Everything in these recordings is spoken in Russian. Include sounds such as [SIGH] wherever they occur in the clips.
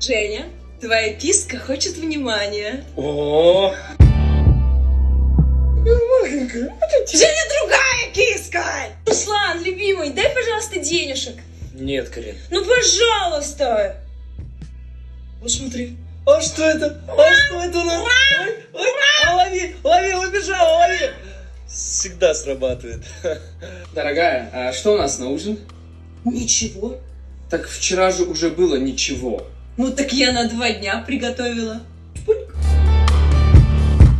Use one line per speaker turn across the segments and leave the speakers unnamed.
Женя, твоя киска хочет внимания.
О,
Женя, другая киска! Руслан, любимый, дай, пожалуйста, денежек.
нет, Карин.
Ну, пожалуйста.
Вот смотри. А что это? А что это у нас? Ой, ой, а лови, лови, убежал, лови. Всегда срабатывает. [LAUGHS]
Дорогая, а что у нас на ужин?
Ничего.
Так вчера же уже было ничего.
Ну, так я на два дня приготовила.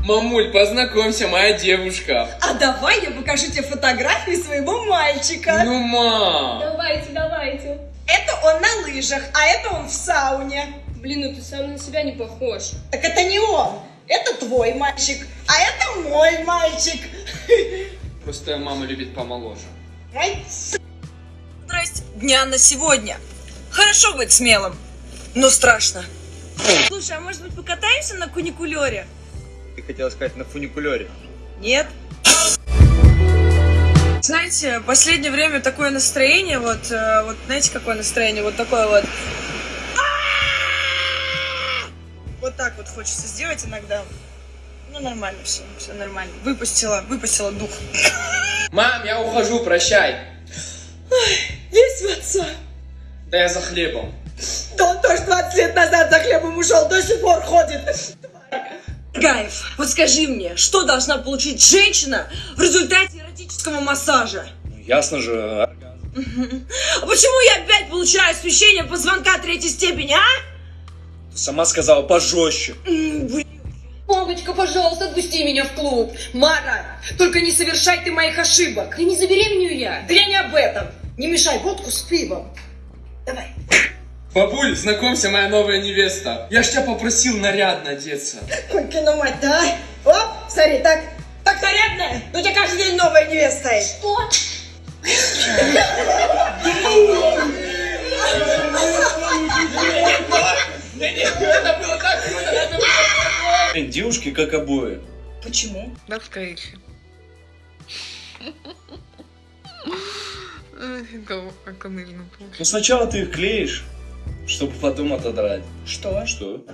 Мамуль, познакомься, моя девушка.
А давай я покажу тебе фотографии своего мальчика.
Ну, мам.
Давайте, давайте.
Это он на лыжах, а это он в сауне.
Блин, ну ты сам на себя не похож.
Так это не он. Это твой мальчик, а это мой мальчик.
Просто мама любит помоложе.
Здрасте. Дня на сегодня. Хорошо быть смелым, но страшно. Слушай, а может быть покатаемся на куникулере?
Ты хотела сказать на фуникулере.
Нет. Знаете, в последнее время такое настроение, вот, э, вот знаете, какое настроение, вот такое вот. Вот так вот хочется сделать иногда. Ну, нормально все, все нормально. Выпустила, выпустила дух.
Мам, я ухожу, прощай.
Весь в отца.
Да я за хлебом.
Он тоже 20 лет назад за хлебом ушел, до сих пор ходит. Гаев, вот скажи мне, что должна получить женщина в результате эротического массажа?
Ну, ясно же. а?
А почему я опять получаю освещение позвонка третьей степени, а?
Ты сама сказала пожестче.
Мамочка, пожалуйста, отпусти меня в клуб.
Мара, только не совершай ты моих ошибок.
Да не забеременею я.
Да я не об этом. Не мешай водку с пивом. Давай.
Бабуль, знакомься, моя новая невеста. Я ж тебя попросил нарядно одеться.
Конькину мать, да? Оп, смотри, так, так нарядная. Ну у тебя каждый день новая невеста есть.
Что?
Девушки как обои.
Почему?
Как нужно
Ну сначала ты их клеишь, чтобы потом отодрать.
Что?
Что?